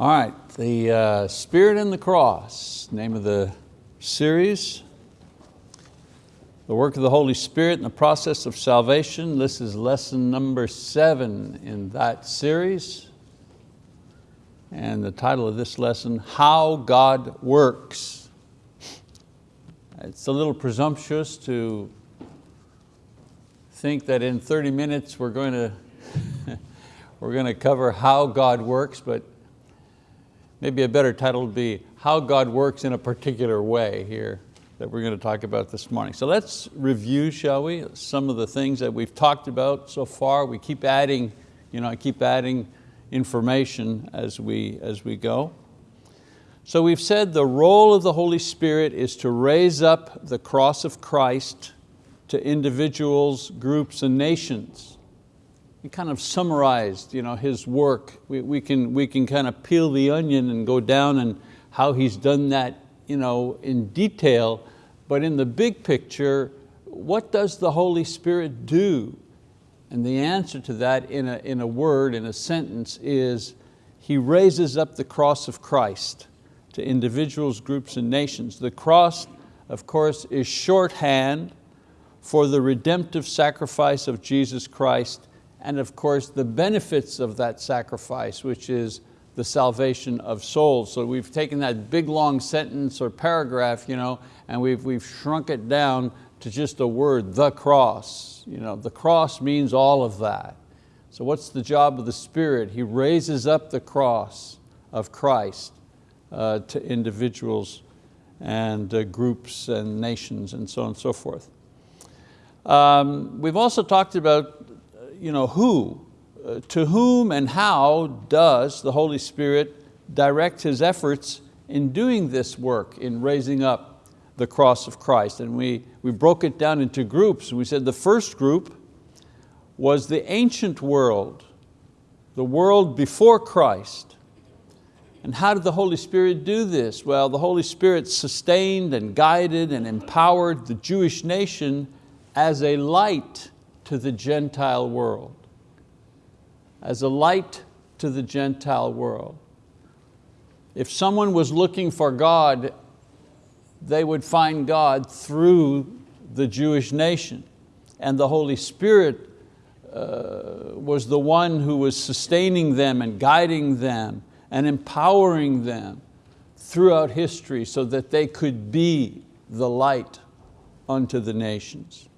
All right, the uh, Spirit and the Cross, name of the series. The work of the Holy Spirit in the process of salvation. This is lesson number seven in that series. And the title of this lesson, How God Works. It's a little presumptuous to think that in 30 minutes we're going to, we're going to cover how God works, but maybe a better title would be How God Works in a Particular Way here that we're going to talk about this morning. So let's review, shall we, some of the things that we've talked about so far. We keep adding, you know, I keep adding information as we, as we go. So we've said the role of the Holy Spirit is to raise up the cross of Christ to individuals, groups, and nations kind of summarized you know, his work. We, we, can, we can kind of peel the onion and go down and how he's done that you know, in detail, but in the big picture, what does the Holy Spirit do? And the answer to that in a, in a word, in a sentence is, He raises up the cross of Christ to individuals, groups, and nations. The cross, of course, is shorthand for the redemptive sacrifice of Jesus Christ and of course the benefits of that sacrifice, which is the salvation of souls. So we've taken that big long sentence or paragraph you know, and we've, we've shrunk it down to just a word, the cross. You know, the cross means all of that. So what's the job of the Spirit? He raises up the cross of Christ uh, to individuals and uh, groups and nations and so on and so forth. Um, we've also talked about you know, who, uh, to whom and how does the Holy Spirit direct His efforts in doing this work, in raising up the cross of Christ? And we, we broke it down into groups. We said the first group was the ancient world, the world before Christ. And how did the Holy Spirit do this? Well, the Holy Spirit sustained and guided and empowered the Jewish nation as a light to the Gentile world, as a light to the Gentile world. If someone was looking for God, they would find God through the Jewish nation. And the Holy Spirit uh, was the one who was sustaining them and guiding them and empowering them throughout history so that they could be the light unto the nations.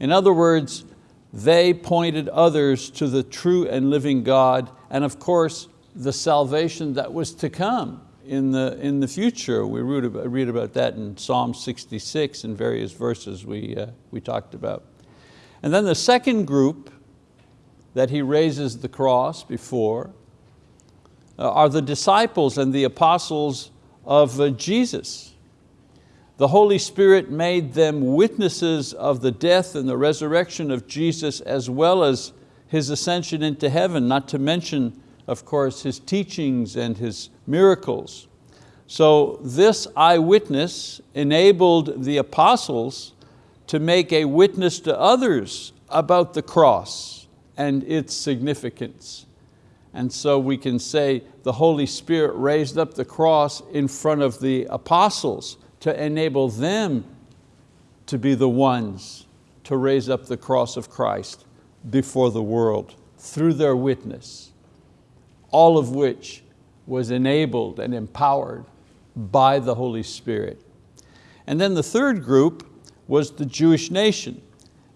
In other words, they pointed others to the true and living God and of course the salvation that was to come in the, in the future. We read about, that in Psalm 66 and various verses we, uh, we talked about. And then the second group that he raises the cross before uh, are the disciples and the apostles of uh, Jesus. The Holy Spirit made them witnesses of the death and the resurrection of Jesus as well as His ascension into heaven, not to mention, of course, His teachings and His miracles. So this eyewitness enabled the apostles to make a witness to others about the cross and its significance. And so we can say the Holy Spirit raised up the cross in front of the apostles to enable them to be the ones to raise up the cross of Christ before the world through their witness, all of which was enabled and empowered by the Holy Spirit. And then the third group was the Jewish nation.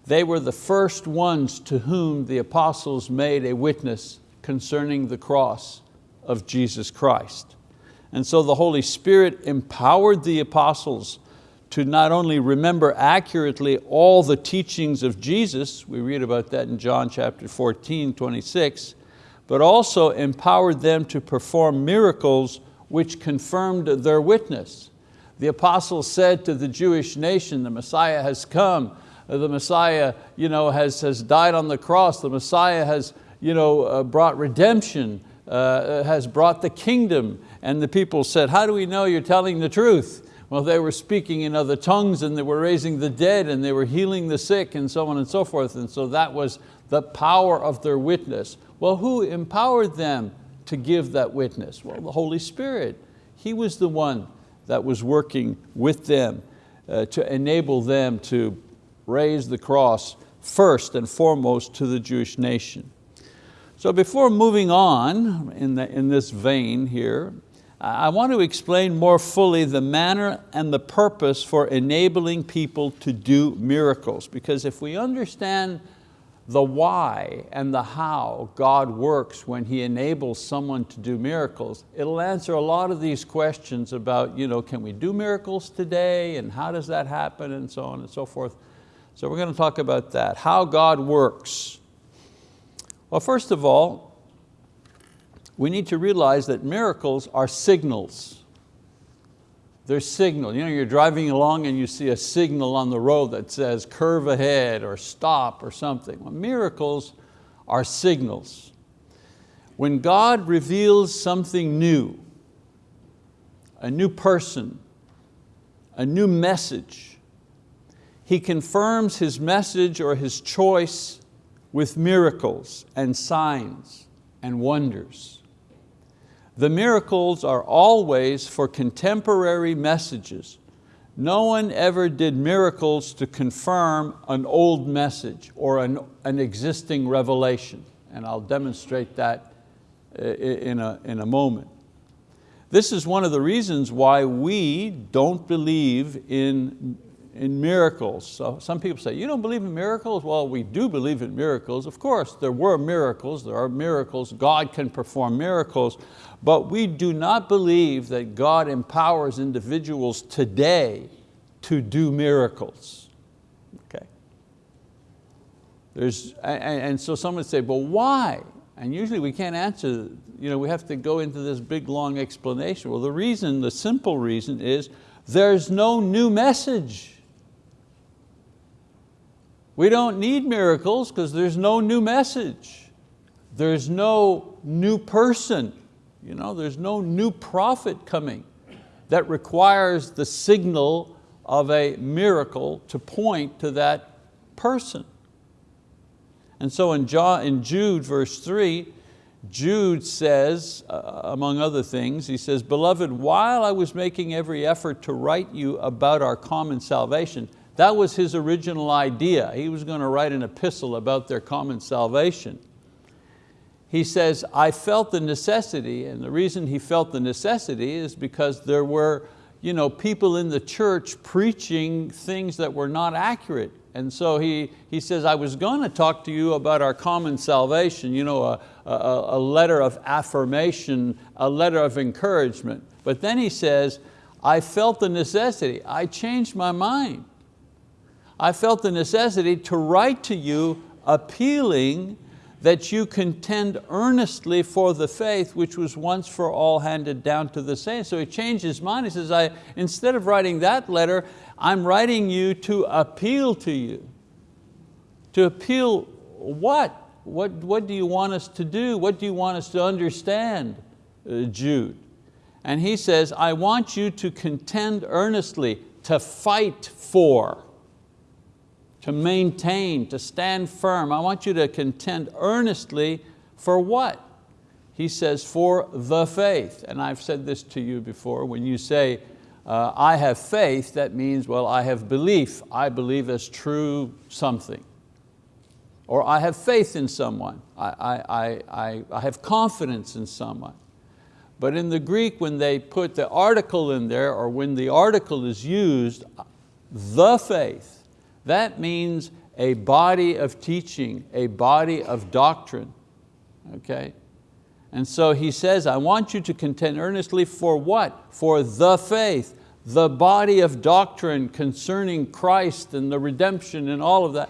They were the first ones to whom the apostles made a witness concerning the cross of Jesus Christ. And so the Holy Spirit empowered the apostles to not only remember accurately all the teachings of Jesus, we read about that in John chapter 14, 26, but also empowered them to perform miracles which confirmed their witness. The apostles said to the Jewish nation, the Messiah has come, the Messiah you know, has, has died on the cross, the Messiah has you know, uh, brought redemption, uh, has brought the kingdom, and the people said, how do we know you're telling the truth? Well, they were speaking in other tongues and they were raising the dead and they were healing the sick and so on and so forth. And so that was the power of their witness. Well, who empowered them to give that witness? Well, the Holy Spirit. He was the one that was working with them uh, to enable them to raise the cross first and foremost to the Jewish nation. So before moving on in, the, in this vein here, I want to explain more fully the manner and the purpose for enabling people to do miracles. Because if we understand the why and the how God works when He enables someone to do miracles, it'll answer a lot of these questions about, you know, can we do miracles today and how does that happen and so on and so forth. So we're going to talk about that, how God works. Well, first of all, we need to realize that miracles are signals. They're signal. You know, you're driving along and you see a signal on the road that says curve ahead or stop or something. Well, miracles are signals. When God reveals something new, a new person, a new message, He confirms His message or His choice with miracles and signs and wonders. The miracles are always for contemporary messages. No one ever did miracles to confirm an old message or an, an existing revelation. And I'll demonstrate that uh, in a, in a moment. This is one of the reasons why we don't believe in in miracles. So some people say, you don't believe in miracles? Well, we do believe in miracles. Of course, there were miracles, there are miracles, God can perform miracles, but we do not believe that God empowers individuals today to do miracles. Okay. There's, and, so some would say, well, why? And usually we can't answer, you know, we have to go into this big long explanation. Well, the reason, the simple reason is there's no new message. We don't need miracles because there's no new message. There's no new person. You know, there's no new prophet coming that requires the signal of a miracle to point to that person. And so in, Jude verse three, Jude says, uh, among other things, he says, Beloved, while I was making every effort to write you about our common salvation, that was his original idea. He was going to write an epistle about their common salvation. He says, I felt the necessity, and the reason he felt the necessity is because there were you know, people in the church preaching things that were not accurate. And so he, he says, I was going to talk to you about our common salvation, you know, a, a, a letter of affirmation, a letter of encouragement. But then he says, I felt the necessity, I changed my mind. I felt the necessity to write to you appealing that you contend earnestly for the faith which was once for all handed down to the saints. So he changed his mind. He says, I, instead of writing that letter, I'm writing you to appeal to you. To appeal what? What, what do you want us to do? What do you want us to understand, uh, Jude? And he says, I want you to contend earnestly, to fight for to maintain, to stand firm. I want you to contend earnestly for what? He says, for the faith. And I've said this to you before, when you say, uh, I have faith, that means, well, I have belief. I believe as true something. Or I have faith in someone. I, I, I, I have confidence in someone. But in the Greek, when they put the article in there, or when the article is used, the faith, that means a body of teaching, a body of doctrine, okay? And so he says, I want you to contend earnestly for what? For the faith, the body of doctrine concerning Christ and the redemption and all of that.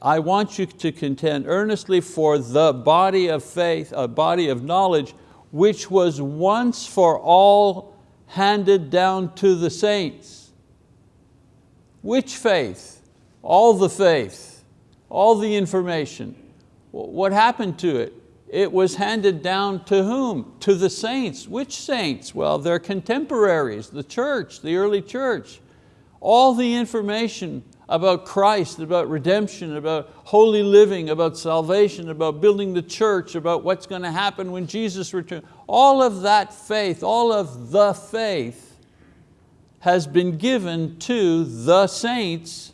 I want you to contend earnestly for the body of faith, a body of knowledge, which was once for all handed down to the saints. Which faith? All the faith, all the information. What happened to it? It was handed down to whom? To the saints. Which saints? Well, their contemporaries, the church, the early church. All the information about Christ, about redemption, about holy living, about salvation, about building the church, about what's going to happen when Jesus returns. All of that faith, all of the faith has been given to the saints,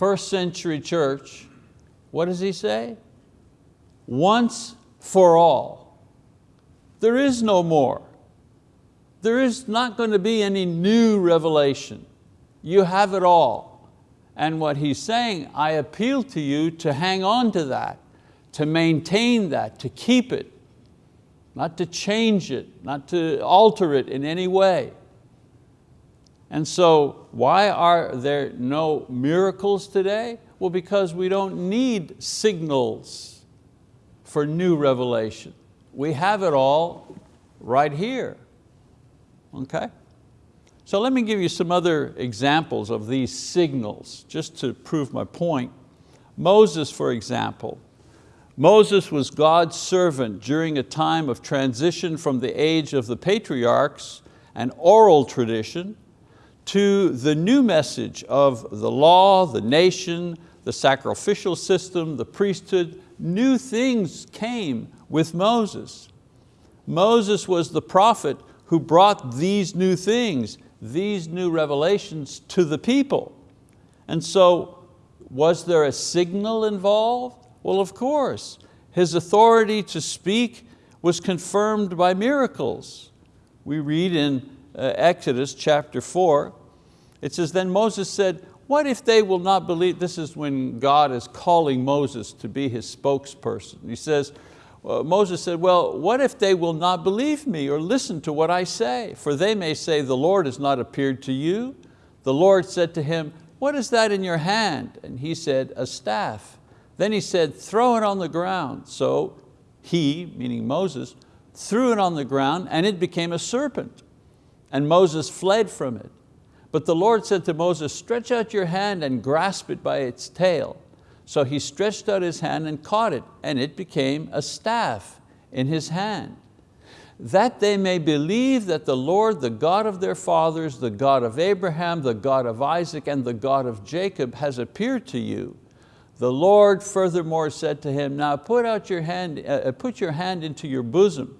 first century church. What does he say? Once for all. There is no more. There is not going to be any new revelation. You have it all. And what he's saying, I appeal to you to hang on to that, to maintain that, to keep it, not to change it, not to alter it in any way. And so why are there no miracles today? Well, because we don't need signals for new revelation. We have it all right here, okay? So let me give you some other examples of these signals, just to prove my point. Moses, for example. Moses was God's servant during a time of transition from the age of the patriarchs, an oral tradition, to the new message of the law, the nation, the sacrificial system, the priesthood. New things came with Moses. Moses was the prophet who brought these new things these new revelations to the people. And so was there a signal involved? Well, of course. His authority to speak was confirmed by miracles. We read in Exodus chapter four, it says, then Moses said, what if they will not believe? This is when God is calling Moses to be his spokesperson. He says, uh, Moses said, well, what if they will not believe me or listen to what I say? For they may say, the Lord has not appeared to you. The Lord said to him, what is that in your hand? And he said, a staff. Then he said, throw it on the ground. So he, meaning Moses, threw it on the ground and it became a serpent. And Moses fled from it. But the Lord said to Moses, stretch out your hand and grasp it by its tail. So he stretched out his hand and caught it, and it became a staff in his hand. That they may believe that the Lord, the God of their fathers, the God of Abraham, the God of Isaac, and the God of Jacob has appeared to you. The Lord furthermore said to him, now put, out your hand, uh, uh put your hand into your bosom.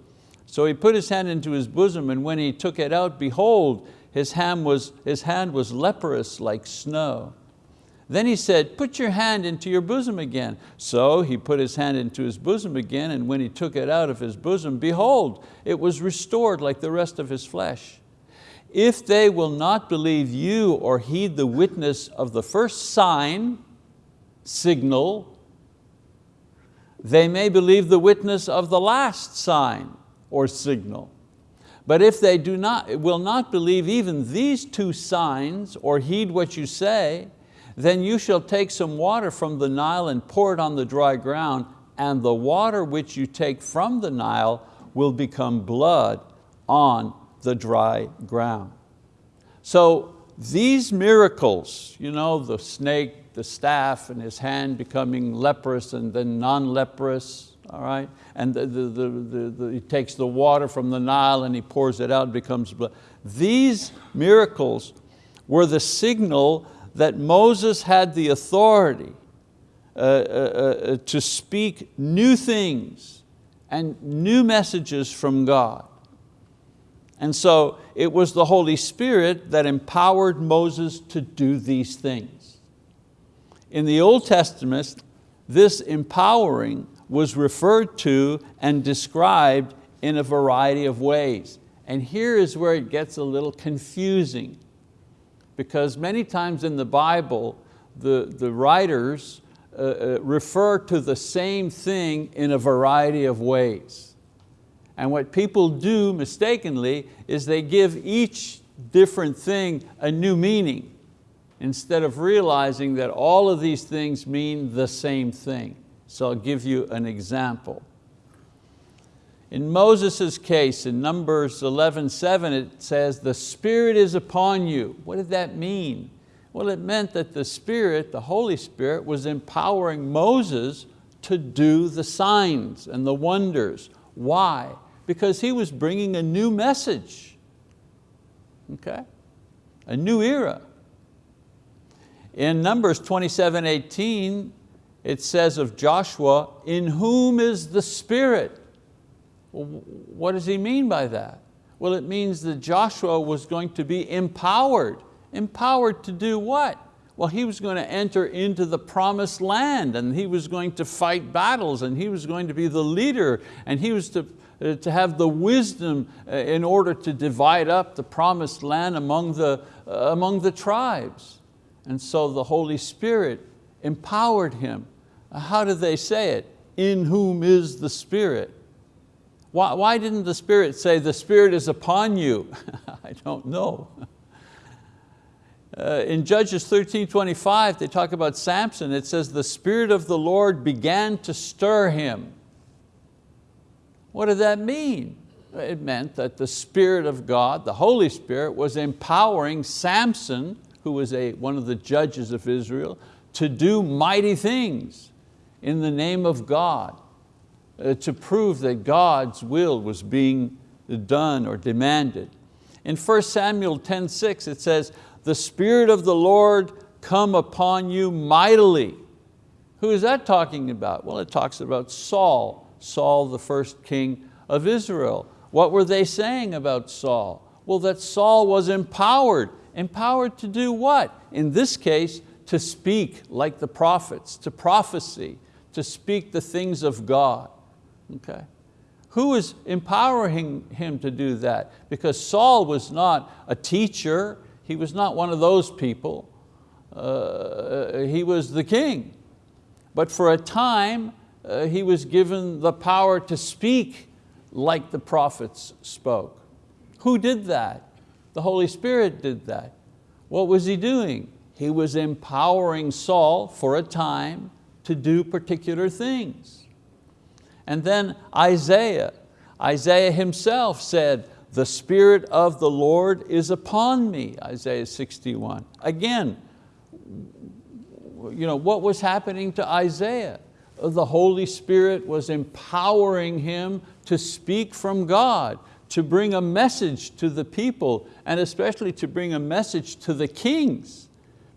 So he put his hand into his bosom, and when he took it out, behold, his hand was, his hand was leprous like snow. Then he said, put your hand into your bosom again. So he put his hand into his bosom again, and when he took it out of his bosom, behold, it was restored like the rest of his flesh. If they will not believe you or heed the witness of the first sign, signal, they may believe the witness of the last sign or signal. But if they do not, will not believe even these two signs or heed what you say, then you shall take some water from the Nile and pour it on the dry ground, and the water which you take from the Nile will become blood on the dry ground. So these miracles, you know, the snake, the staff, and his hand becoming leprous and then non-leprous, all right? And the, the, the, the, he takes the water from the Nile and he pours it out and becomes blood. These miracles were the signal that Moses had the authority uh, uh, uh, to speak new things and new messages from God. And so it was the Holy Spirit that empowered Moses to do these things. In the Old Testament, this empowering was referred to and described in a variety of ways. And here is where it gets a little confusing because many times in the Bible, the, the writers uh, uh, refer to the same thing in a variety of ways. And what people do mistakenly is they give each different thing a new meaning instead of realizing that all of these things mean the same thing. So I'll give you an example. In Moses' case, in Numbers 11:7, it says, the Spirit is upon you. What did that mean? Well, it meant that the Spirit, the Holy Spirit, was empowering Moses to do the signs and the wonders. Why? Because he was bringing a new message, okay? A new era. In Numbers 27, 18, it says of Joshua, in whom is the Spirit? What does he mean by that? Well, it means that Joshua was going to be empowered. Empowered to do what? Well, he was going to enter into the promised land and he was going to fight battles and he was going to be the leader and he was to, uh, to have the wisdom uh, in order to divide up the promised land among the, uh, among the tribes. And so the Holy Spirit empowered him. How did they say it? In whom is the Spirit. Why, why didn't the Spirit say, the Spirit is upon you? I don't know. Uh, in Judges 13, 25, they talk about Samson. It says, the Spirit of the Lord began to stir him. What did that mean? It meant that the Spirit of God, the Holy Spirit, was empowering Samson, who was a, one of the judges of Israel, to do mighty things in the name of God, uh, to prove that God's will was being done or demanded. In 1 Samuel 10:6 it says, the Spirit of the Lord come upon you mightily. Who is that talking about? Well, it talks about Saul, Saul the first king of Israel. What were they saying about Saul? Well, that Saul was empowered. Empowered to do what? In this case, to speak like the prophets, to prophecy, to speak the things of God. Okay. Who is empowering him to do that? Because Saul was not a teacher, he was not one of those people. Uh, he was the king. But for a time, uh, he was given the power to speak like the prophets spoke. Who did that? The Holy Spirit did that. What was he doing? He was empowering Saul for a time to do particular things. And then Isaiah, Isaiah himself said, the Spirit of the Lord is upon me, Isaiah 61. Again, you know, what was happening to Isaiah? The Holy Spirit was empowering him to speak from God, to bring a message to the people, and especially to bring a message to the kings,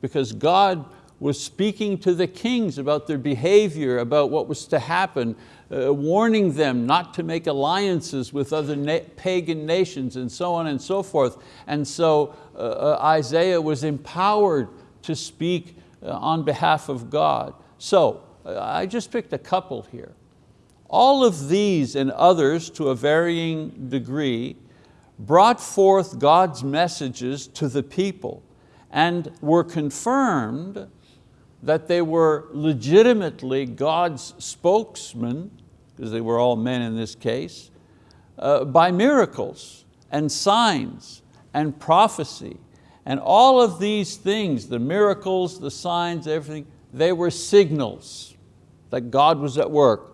because God was speaking to the kings about their behavior, about what was to happen, uh, warning them not to make alliances with other na pagan nations and so on and so forth. And so uh, uh, Isaiah was empowered to speak uh, on behalf of God. So uh, I just picked a couple here. All of these and others to a varying degree brought forth God's messages to the people and were confirmed that they were legitimately God's spokesman, because they were all men in this case, uh, by miracles and signs and prophecy. And all of these things, the miracles, the signs, everything, they were signals that God was at work.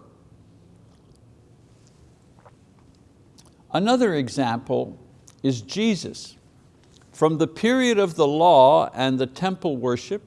Another example is Jesus. From the period of the law and the temple worship,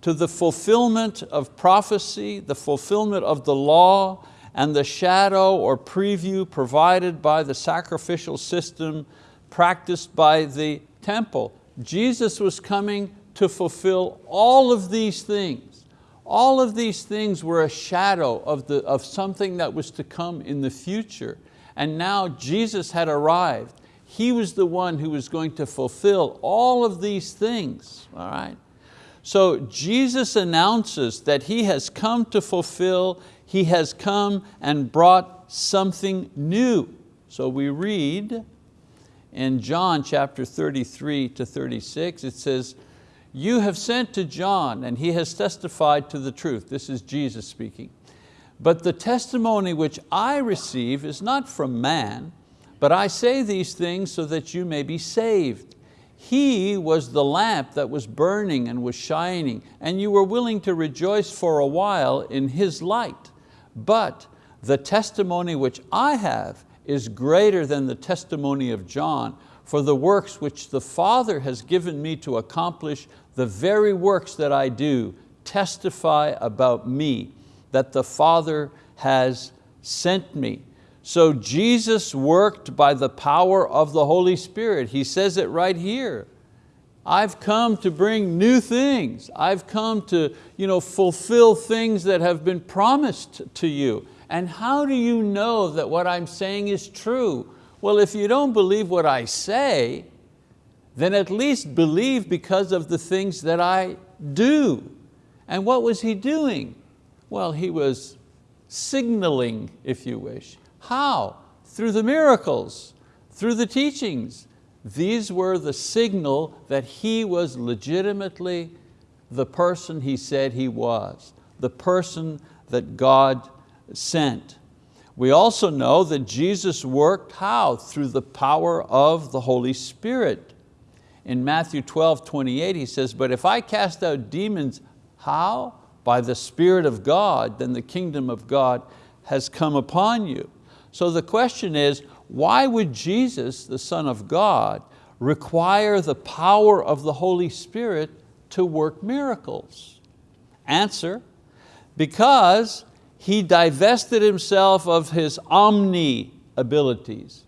to the fulfillment of prophecy, the fulfillment of the law, and the shadow or preview provided by the sacrificial system practiced by the temple. Jesus was coming to fulfill all of these things. All of these things were a shadow of, the, of something that was to come in the future. And now Jesus had arrived. He was the one who was going to fulfill all of these things, all right? So Jesus announces that He has come to fulfill, He has come and brought something new. So we read in John chapter 33 to 36, it says, you have sent to John and he has testified to the truth. This is Jesus speaking. But the testimony which I receive is not from man, but I say these things so that you may be saved. He was the lamp that was burning and was shining, and you were willing to rejoice for a while in His light. But the testimony which I have is greater than the testimony of John, for the works which the Father has given me to accomplish, the very works that I do, testify about me, that the Father has sent me. So Jesus worked by the power of the Holy Spirit. He says it right here. I've come to bring new things. I've come to you know, fulfill things that have been promised to you. And how do you know that what I'm saying is true? Well, if you don't believe what I say, then at least believe because of the things that I do. And what was he doing? Well, he was signaling, if you wish. How? Through the miracles, through the teachings. These were the signal that he was legitimately the person he said he was, the person that God sent. We also know that Jesus worked how? Through the power of the Holy Spirit. In Matthew 12, 28, he says, but if I cast out demons, how? By the Spirit of God, then the kingdom of God has come upon you. So the question is, why would Jesus, the Son of God, require the power of the Holy Spirit to work miracles? Answer, because He divested Himself of His omni abilities.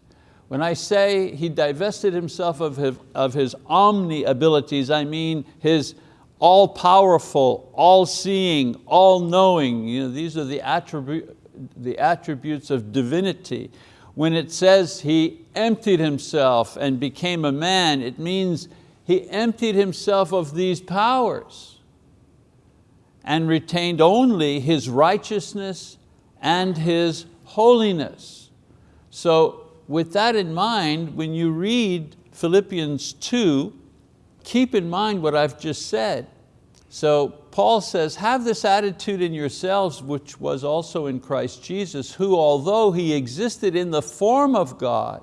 When I say He divested Himself of His, of his omni abilities, I mean His all-powerful, all-seeing, all-knowing. You know, these are the, attribute, the attributes of divinity. When it says He emptied Himself and became a man, it means he emptied himself of these powers and retained only his righteousness and his holiness. So with that in mind, when you read Philippians 2, keep in mind what I've just said. So Paul says, have this attitude in yourselves, which was also in Christ Jesus, who although He existed in the form of God,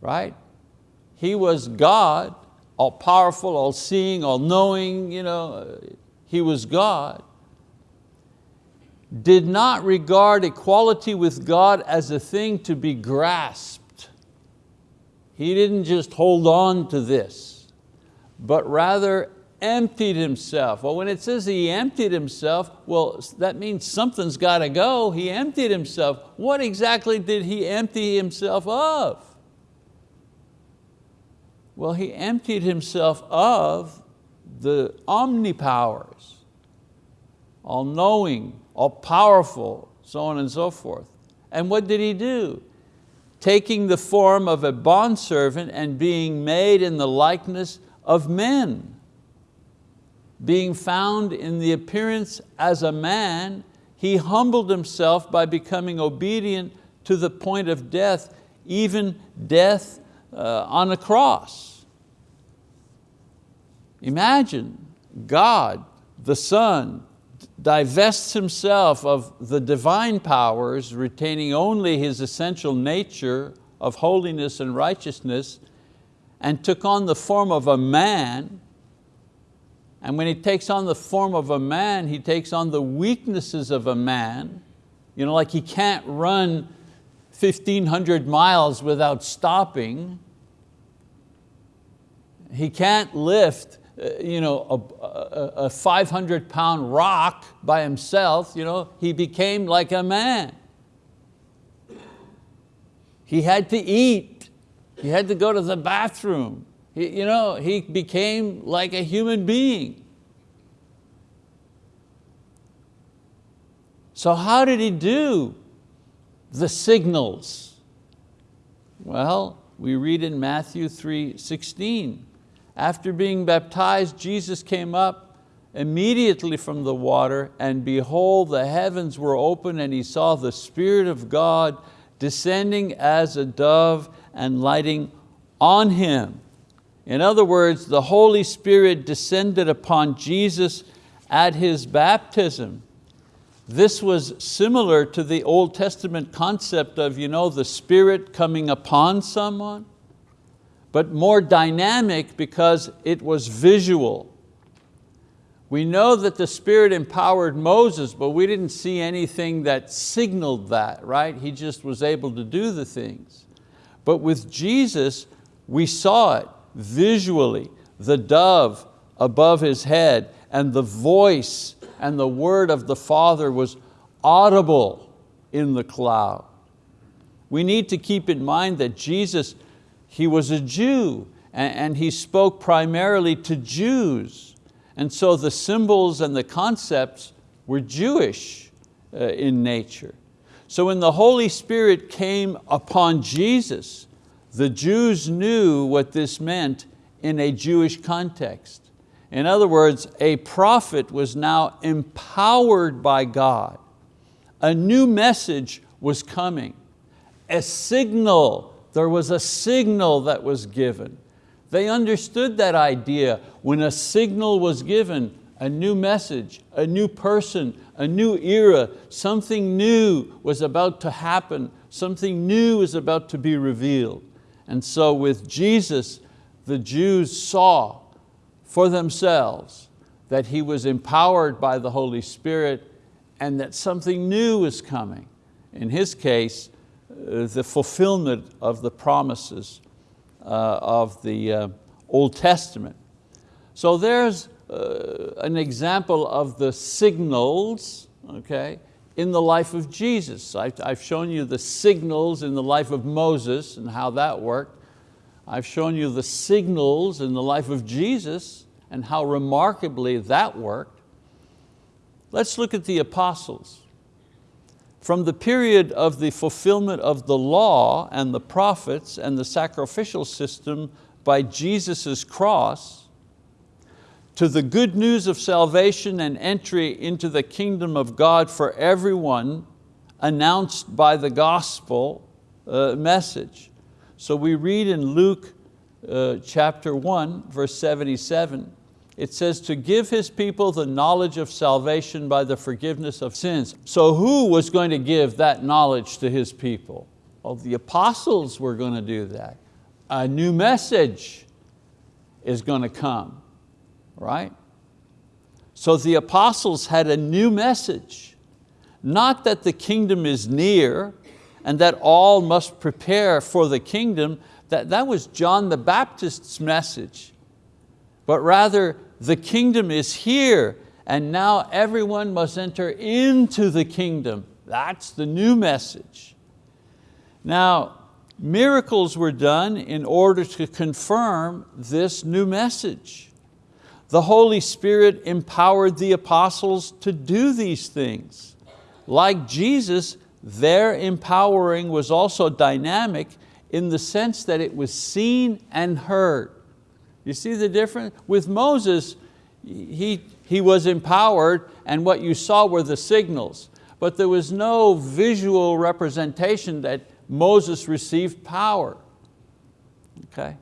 right? He was God, all powerful, all seeing, all knowing, you know, He was God. Did not regard equality with God as a thing to be grasped. He didn't just hold on to this, but rather emptied himself. Well, when it says he emptied himself, well, that means something's got to go. He emptied himself. What exactly did he empty himself of? Well, he emptied himself of the omnipowers, all knowing, all powerful, so on and so forth. And what did he do? Taking the form of a bondservant and being made in the likeness of men. Being found in the appearance as a man, he humbled himself by becoming obedient to the point of death, even death uh, on a cross. Imagine God, the Son, divests himself of the divine powers, retaining only his essential nature of holiness and righteousness, and took on the form of a man, and when he takes on the form of a man, he takes on the weaknesses of a man, you know, like he can't run 1,500 miles without stopping, he can't lift uh, you know, a, a, a 500 pound rock by himself, you know, he became like a man. He had to eat, he had to go to the bathroom. He, you know, he became like a human being. So how did he do the signals? Well, we read in Matthew 3, 16, after being baptized, Jesus came up immediately from the water and behold, the heavens were open and he saw the Spirit of God descending as a dove and lighting on him. In other words, the Holy Spirit descended upon Jesus at His baptism. This was similar to the Old Testament concept of you know, the Spirit coming upon someone but more dynamic because it was visual. We know that the Spirit empowered Moses, but we didn't see anything that signaled that, right? He just was able to do the things. But with Jesus, we saw it visually, the dove above his head and the voice and the word of the Father was audible in the cloud. We need to keep in mind that Jesus he was a Jew and, he spoke primarily to Jews. And so the symbols and the concepts were Jewish uh, in nature. So when the Holy Spirit came upon Jesus, the Jews knew what this meant in a Jewish context. In other words, a prophet was now empowered by God. A new message was coming. A signal, there was a signal that was given. They understood that idea when a signal was given, a new message, a new person, a new era, something new was about to happen, something new is about to be revealed. And so with Jesus, the Jews saw for themselves that he was empowered by the Holy Spirit and that something new was coming. In his case, uh, the fulfillment of the promises uh, of the uh, Old Testament. So there's an example of the signals okay, in the life of Jesus. I've, shown you the signals in the life of Moses and how that worked. I've shown you the signals in the life of Jesus and how remarkably that worked. Let's look at the apostles. From the period of the fulfillment of the law and the prophets and the sacrificial system by Jesus' cross, to the good news of salvation and entry into the kingdom of God for everyone announced by the gospel uh, message. So we read in Luke uh, chapter 1, verse 77, it says to give His people the knowledge of salvation by the forgiveness of sins. So who was going to give that knowledge to His people? Well, the apostles were going to do that. A new message is going to come, right? So the apostles had a new message, not that the kingdom is near and that all must prepare for the kingdom, that, that was John the Baptist's message, but rather the kingdom is here and now everyone must enter into the kingdom. That's the new message. Now, miracles were done in order to confirm this new message. The Holy Spirit empowered the apostles to do these things. Like Jesus, their empowering was also dynamic in the sense that it was seen and heard. You see the difference? With Moses, he, he was empowered and what you saw were the signals, but there was no visual representation that Moses received power. Okay?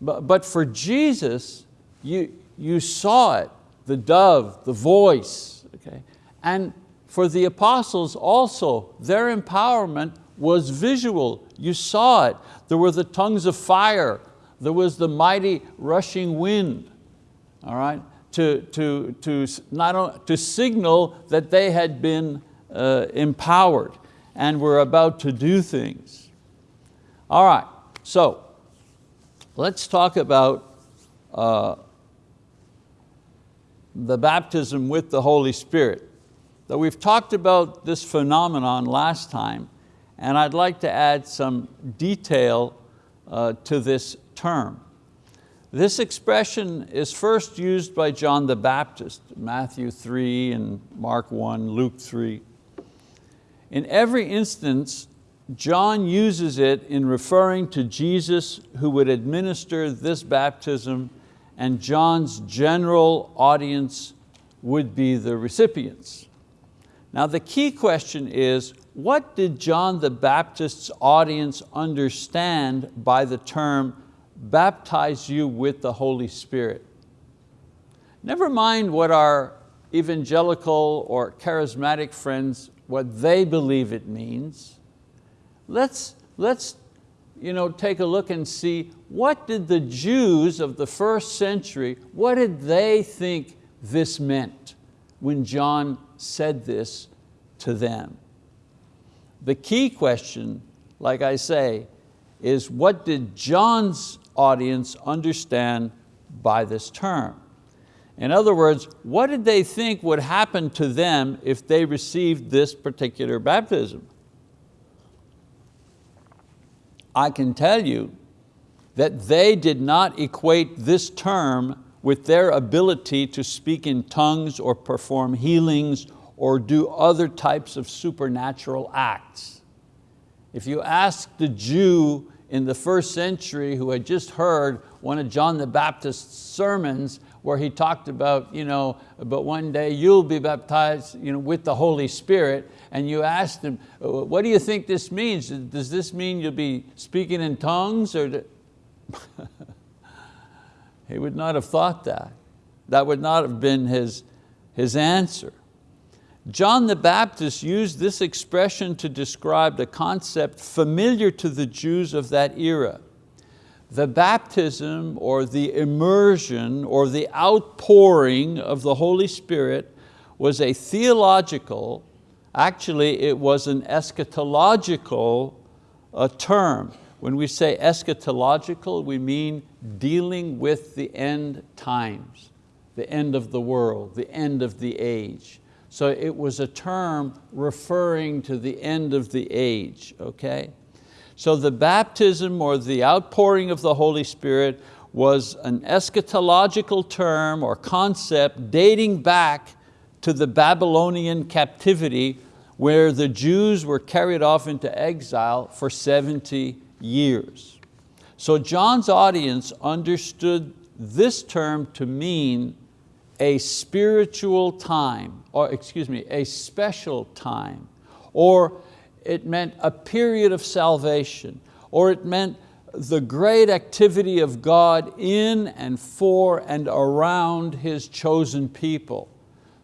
But, but for Jesus, you, you saw it, the dove, the voice. Okay? And for the apostles also, their empowerment was visual. You saw it. There were the tongues of fire there was the mighty rushing wind, all right, to, to, to, not to signal that they had been uh, empowered and were about to do things. All right, so let's talk about uh, the baptism with the Holy Spirit. Though we've talked about this phenomenon last time, and I'd like to add some detail uh, to this term. This expression is first used by John the Baptist, Matthew 3 and Mark 1, Luke 3. In every instance, John uses it in referring to Jesus who would administer this baptism and John's general audience would be the recipients. Now the key question is, what did John the Baptist's audience understand by the term baptize you with the Holy Spirit. Never mind what our evangelical or charismatic friends, what they believe it means. Let's, let's you know, take a look and see what did the Jews of the first century, what did they think this meant when John said this to them? The key question, like I say, is what did John's audience understand by this term. In other words, what did they think would happen to them if they received this particular baptism? I can tell you that they did not equate this term with their ability to speak in tongues or perform healings or do other types of supernatural acts. If you ask the Jew in the first century who had just heard one of John the Baptist's sermons where he talked about, you know, but one day you'll be baptized you know, with the Holy Spirit, and you asked him, uh, what do you think this means? Does this mean you'll be speaking in tongues? Or he would not have thought that. That would not have been his, his answer. John the Baptist used this expression to describe the concept familiar to the Jews of that era. The baptism or the immersion or the outpouring of the Holy Spirit was a theological, actually it was an eschatological uh, term. When we say eschatological, we mean dealing with the end times, the end of the world, the end of the age. So it was a term referring to the end of the age, okay? So the baptism or the outpouring of the Holy Spirit was an eschatological term or concept dating back to the Babylonian captivity where the Jews were carried off into exile for 70 years. So John's audience understood this term to mean a spiritual time, or excuse me, a special time, or it meant a period of salvation, or it meant the great activity of God in and for and around His chosen people.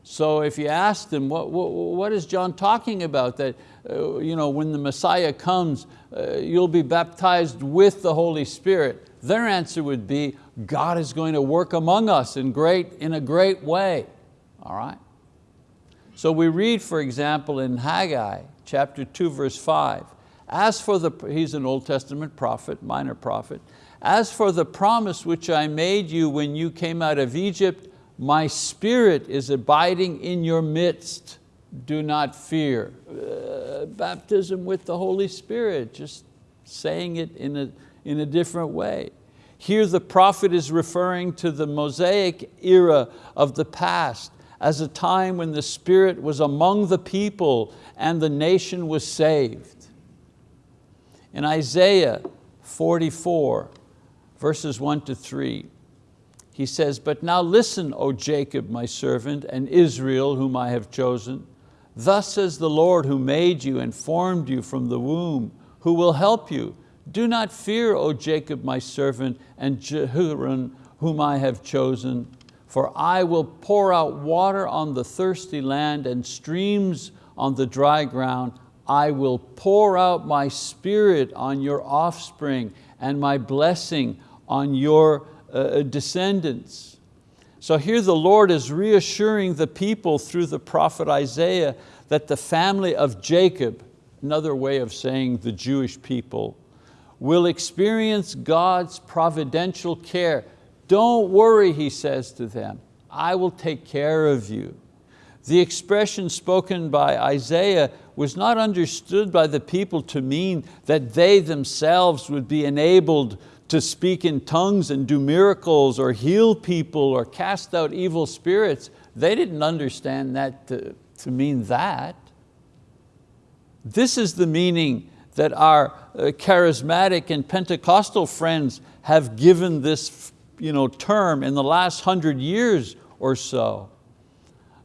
So if you ask them, what, what, what is John talking about? That uh, you know, when the Messiah comes, uh, you'll be baptized with the Holy Spirit. Their answer would be, God is going to work among us in, great, in a great way. All right? So we read, for example, in Haggai chapter 2, verse 5, as for the, he's an Old Testament prophet, minor prophet, as for the promise which I made you when you came out of Egypt, my spirit is abiding in your midst, do not fear. Uh, baptism with the Holy Spirit, just saying it in a, in a different way. Here the prophet is referring to the Mosaic era of the past as a time when the Spirit was among the people and the nation was saved. In Isaiah 44, verses one to three, he says, but now listen, O Jacob, my servant, and Israel, whom I have chosen. Thus says the Lord who made you and formed you from the womb, who will help you. Do not fear, O Jacob, my servant, and Jeshurun, whom I have chosen, for I will pour out water on the thirsty land and streams on the dry ground. I will pour out my spirit on your offspring and my blessing on your uh, descendants. So here the Lord is reassuring the people through the prophet Isaiah that the family of Jacob, another way of saying the Jewish people, will experience God's providential care. Don't worry, he says to them, I will take care of you. The expression spoken by Isaiah was not understood by the people to mean that they themselves would be enabled to speak in tongues and do miracles or heal people or cast out evil spirits. They didn't understand that to, to mean that. This is the meaning that our uh, charismatic and Pentecostal friends have given this you know, term in the last hundred years or so.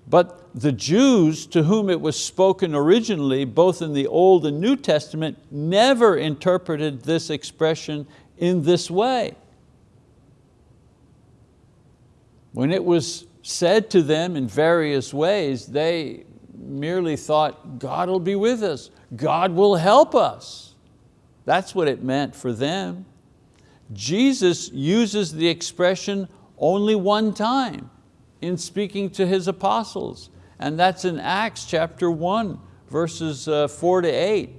But the Jews to whom it was spoken originally, both in the Old and New Testament, never interpreted this expression in this way. When it was said to them in various ways, they merely thought, God will be with us. God will help us. That's what it meant for them. Jesus uses the expression only one time in speaking to His apostles, and that's in Acts chapter one, verses uh, four to eight.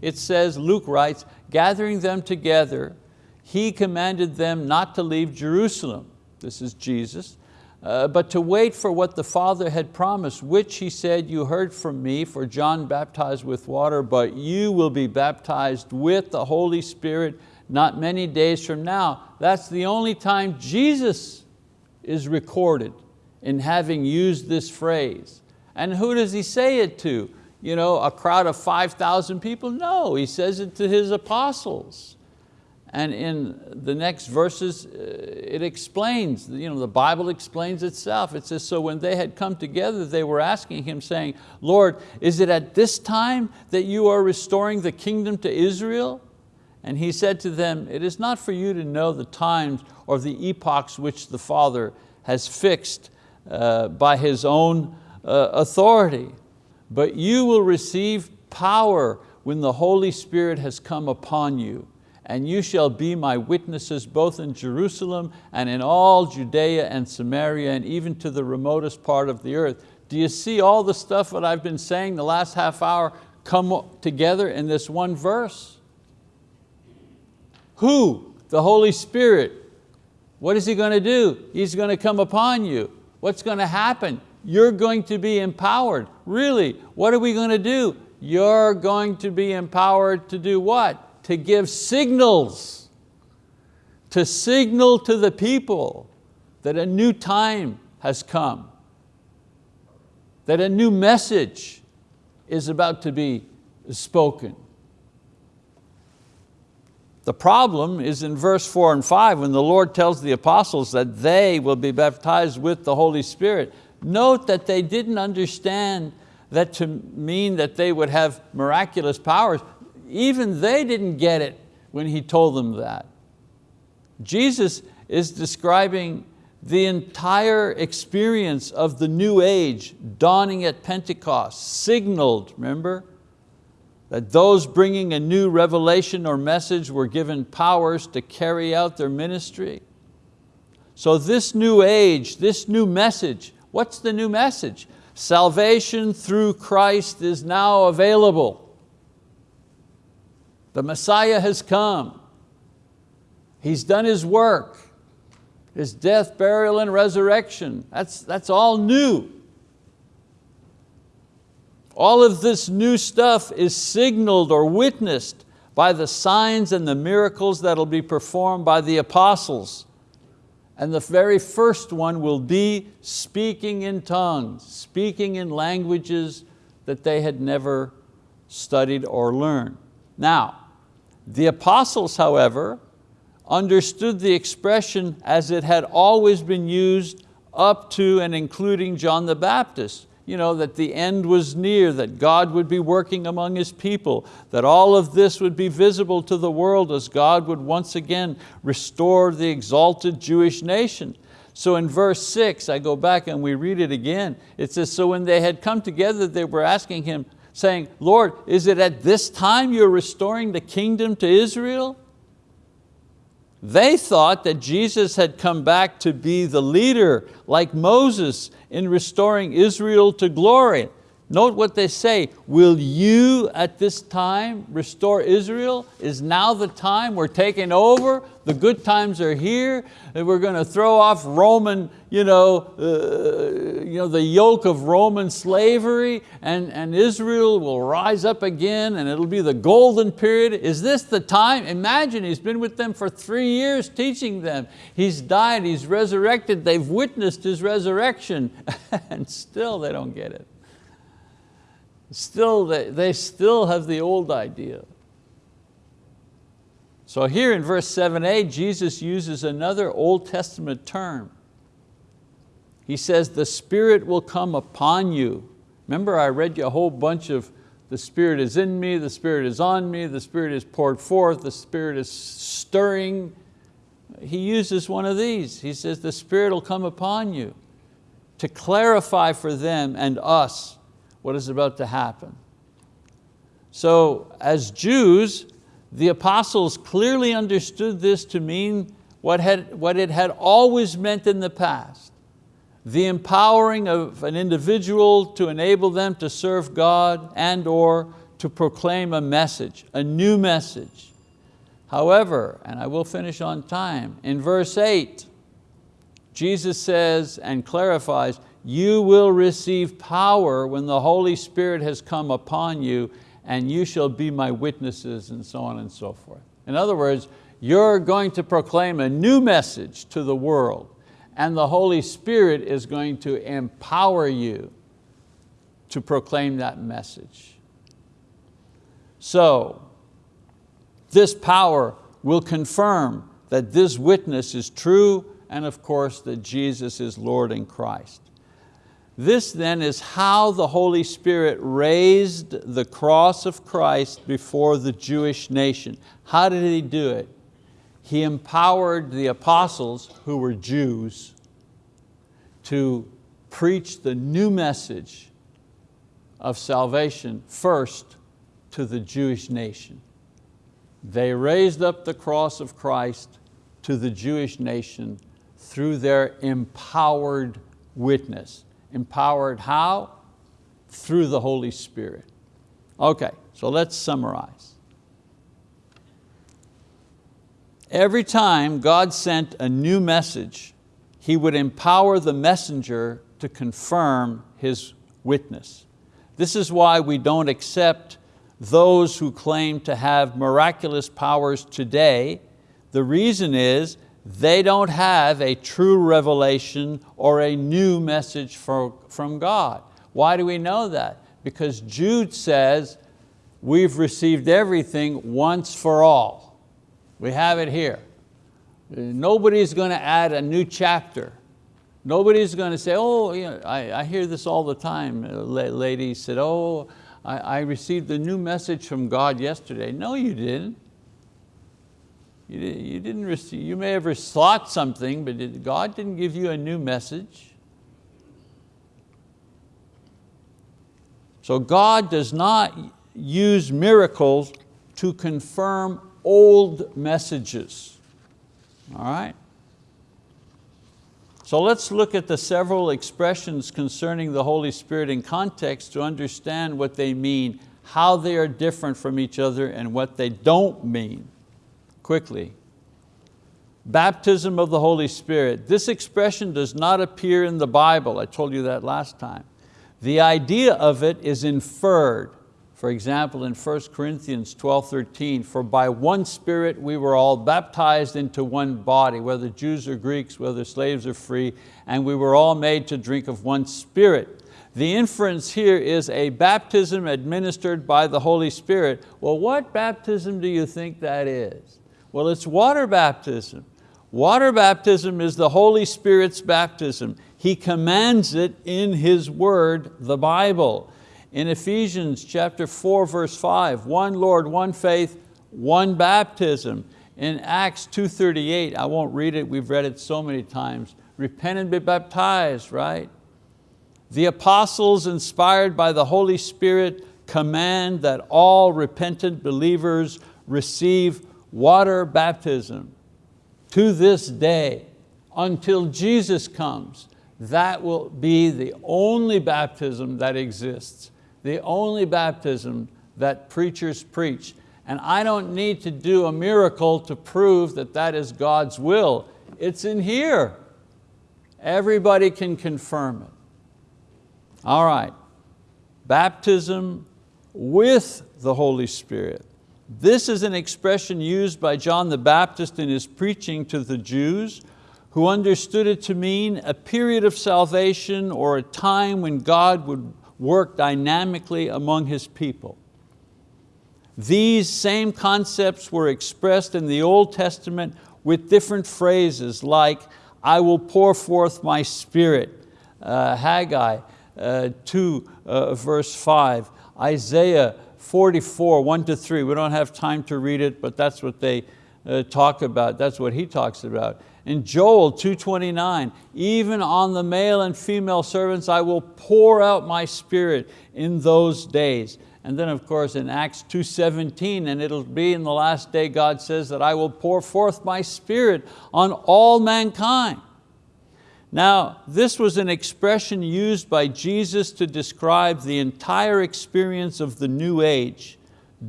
It says, Luke writes, gathering them together, He commanded them not to leave Jerusalem, this is Jesus, uh, but to wait for what the Father had promised, which he said, you heard from me, for John baptized with water, but you will be baptized with the Holy Spirit not many days from now. That's the only time Jesus is recorded in having used this phrase. And who does he say it to? You know, a crowd of 5,000 people? No, he says it to his apostles. And in the next verses, uh, it explains, you know, the Bible explains itself. It says, so when they had come together, they were asking him saying, Lord, is it at this time that you are restoring the kingdom to Israel? And he said to them, it is not for you to know the times or the epochs which the Father has fixed uh, by His own uh, authority, but you will receive power when the Holy Spirit has come upon you and you shall be my witnesses both in Jerusalem and in all Judea and Samaria and even to the remotest part of the earth. Do you see all the stuff that I've been saying the last half hour come together in this one verse? Who? The Holy Spirit. What is He going to do? He's going to come upon you. What's going to happen? You're going to be empowered. Really, what are we going to do? You're going to be empowered to do what? to give signals, to signal to the people that a new time has come, that a new message is about to be spoken. The problem is in verse four and five when the Lord tells the apostles that they will be baptized with the Holy Spirit. Note that they didn't understand that to mean that they would have miraculous powers even they didn't get it when he told them that. Jesus is describing the entire experience of the new age dawning at Pentecost, signaled, remember? That those bringing a new revelation or message were given powers to carry out their ministry. So this new age, this new message, what's the new message? Salvation through Christ is now available. The Messiah has come. He's done His work. His death, burial, and resurrection. That's, that's all new. All of this new stuff is signaled or witnessed by the signs and the miracles that'll be performed by the apostles. And the very first one will be speaking in tongues, speaking in languages that they had never studied or learned. Now, the apostles, however, understood the expression as it had always been used up to and including John the Baptist. You know, that the end was near, that God would be working among His people, that all of this would be visible to the world as God would once again restore the exalted Jewish nation. So in verse six, I go back and we read it again. It says, so when they had come together, they were asking him, saying, Lord, is it at this time you're restoring the kingdom to Israel? They thought that Jesus had come back to be the leader like Moses in restoring Israel to glory. Note what they say, will you at this time restore Israel? Is now the time, we're taking over, the good times are here, and we're going to throw off Roman, you know, uh, you know, the yoke of Roman slavery and, and Israel will rise up again and it'll be the golden period. Is this the time? Imagine he's been with them for three years teaching them. He's died, he's resurrected, they've witnessed his resurrection and still they don't get it. Still, they, they still have the old idea. So here in verse 7a, Jesus uses another Old Testament term. He says, the Spirit will come upon you. Remember I read you a whole bunch of the Spirit is in me, the Spirit is on me, the Spirit is poured forth, the Spirit is stirring. He uses one of these. He says, the Spirit will come upon you to clarify for them and us what is about to happen. So as Jews, the apostles clearly understood this to mean what, had, what it had always meant in the past. The empowering of an individual to enable them to serve God and or to proclaim a message, a new message. However, and I will finish on time, in verse eight, Jesus says and clarifies, you will receive power when the Holy Spirit has come upon you and you shall be my witnesses and so on and so forth. In other words, You're going to proclaim a new message to the world and the Holy Spirit is going to empower you to proclaim that message. So, this power will confirm that this witness is true and of course that Jesus is Lord in Christ. This then is how the Holy Spirit raised the cross of Christ before the Jewish nation. How did He do it? He empowered the apostles, who were Jews, to preach the new message of salvation first to the Jewish nation. They raised up the cross of Christ to the Jewish nation through their empowered witness. Empowered how? Through the Holy Spirit. Okay, so let's summarize. Every time God sent a new message, He would empower the messenger to confirm His witness. This is why we don't accept those who claim to have miraculous powers today. The reason is they don't have a true revelation or a new message for, from God. Why do we know that? Because Jude says, we've received everything once for all. We have it here. Nobody's going to add a new chapter. Nobody's going to say, oh, you know, I, I hear this all the time. Uh, a lady said, oh, I, I received a new message from God yesterday. No, you didn't. You, you, didn't receive, you may have thought something, but God didn't give you a new message. So God does not use miracles to confirm old messages. All right? So let's look at the several expressions concerning the Holy Spirit in context to understand what they mean, how they are different from each other, and what they don't mean quickly. Baptism of the Holy Spirit. This expression does not appear in the Bible. I told you that last time. The idea of it is inferred. For example, in 1 Corinthians 12, 13, for by one Spirit we were all baptized into one body, whether Jews or Greeks, whether slaves or free, and we were all made to drink of one Spirit. The inference here is a baptism administered by the Holy Spirit. Well, what baptism do you think that is? Well, it's water baptism. Water baptism is the Holy Spirit's baptism. He commands it in His word, the Bible. In Ephesians chapter 4, verse 5, one Lord, one faith, one baptism. In Acts 2.38, I won't read it, we've read it so many times, repent and be baptized, right? The apostles inspired by the Holy Spirit command that all repentant believers receive water baptism to this day until Jesus comes. That will be the only baptism that exists, the only baptism that preachers preach. And I don't need to do a miracle to prove that that is God's will. It's in here. Everybody can confirm it. All right, baptism with the Holy Spirit. This is an expression used by John the Baptist in his preaching to the Jews who understood it to mean a period of salvation or a time when God would work dynamically among His people. These same concepts were expressed in the Old Testament with different phrases like, I will pour forth my spirit, uh, Haggai uh, 2 uh, verse 5, Isaiah 44, one to three. We don't have time to read it, but that's what they uh, talk about. That's what he talks about. In Joel 2.29, even on the male and female servants I will pour out my spirit in those days. And then of course in Acts 2.17, and it'll be in the last day, God says that I will pour forth my spirit on all mankind. Now, this was an expression used by Jesus to describe the entire experience of the new age,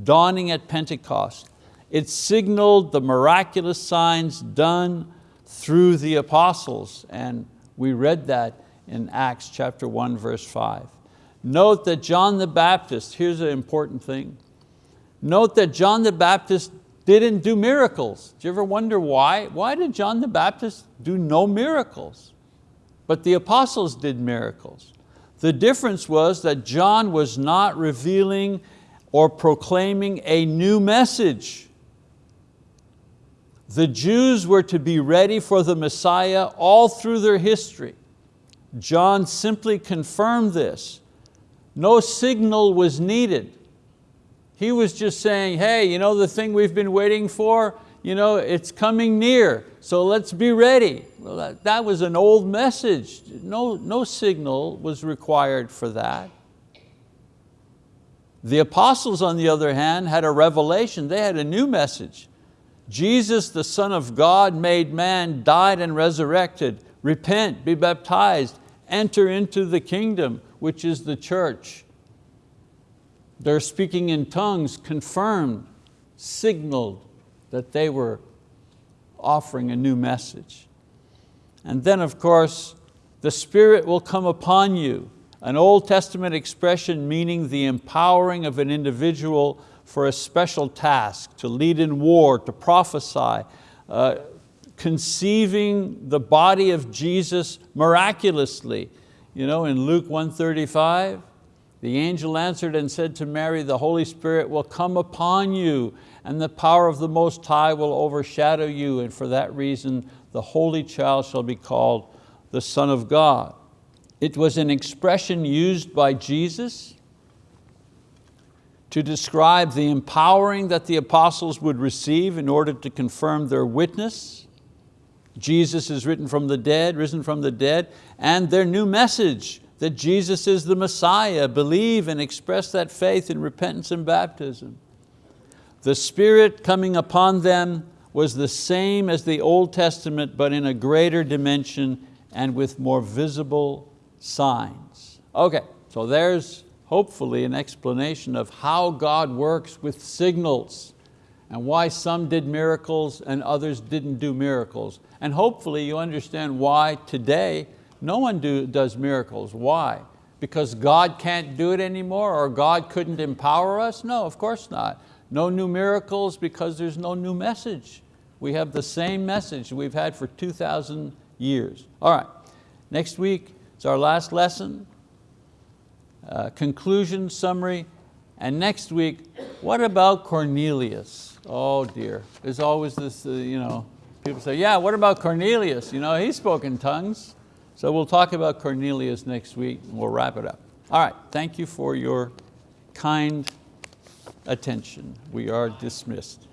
dawning at Pentecost. It signaled the miraculous signs done through the apostles, and we read that in Acts chapter 1, verse 5. Note that John the Baptist, here's an important thing. Note that John the Baptist didn't do miracles. Do you ever wonder why? Why did John the Baptist do no miracles? But the apostles did miracles. The difference was that John was not revealing or proclaiming a new message. The Jews were to be ready for the Messiah all through their history. John simply confirmed this. No signal was needed. He was just saying, hey, you know the thing we've been waiting for? You know, it's coming near, so let's be ready. That, was an old message. No, no signal was required for that. The apostles, on the other hand, had a revelation. They had a new message. Jesus, the Son of God, made man, died and resurrected. Repent, be baptized, enter into the kingdom, which is the church. Their speaking in tongues confirmed, signaled that they were offering a new message. And then of course, the Spirit will come upon you, an Old Testament expression meaning the empowering of an individual for a special task, to lead in war, to prophesy, uh, conceiving the body of Jesus miraculously. You know, in Luke 135, the angel answered and said to Mary, the Holy Spirit will come upon you and the power of the Most High will overshadow you and for that reason the Holy Child shall be called the Son of God. It was an expression used by Jesus to describe the empowering that the apostles would receive in order to confirm their witness. Jesus is written from the dead, risen from the dead, and their new message, that Jesus is the Messiah, believe and express that faith in repentance and baptism. The Spirit coming upon them was the same as the Old Testament, but in a greater dimension and with more visible signs. Okay, so there's hopefully an explanation of how God works with signals and why some did miracles and others didn't do miracles. And hopefully you understand why today no one do, does miracles. Why? Because God can't do it anymore or God couldn't empower us? No, of course not. No new miracles because there's no new message. We have the same message we've had for 2,000 years. All right, next week is our last lesson, uh, conclusion, summary, and next week, what about Cornelius? Oh dear, there's always this, uh, you know, people say, yeah, what about Cornelius? You know, he spoke in tongues. So we'll talk about Cornelius next week and we'll wrap it up. All right, thank you for your kind attention. We are dismissed.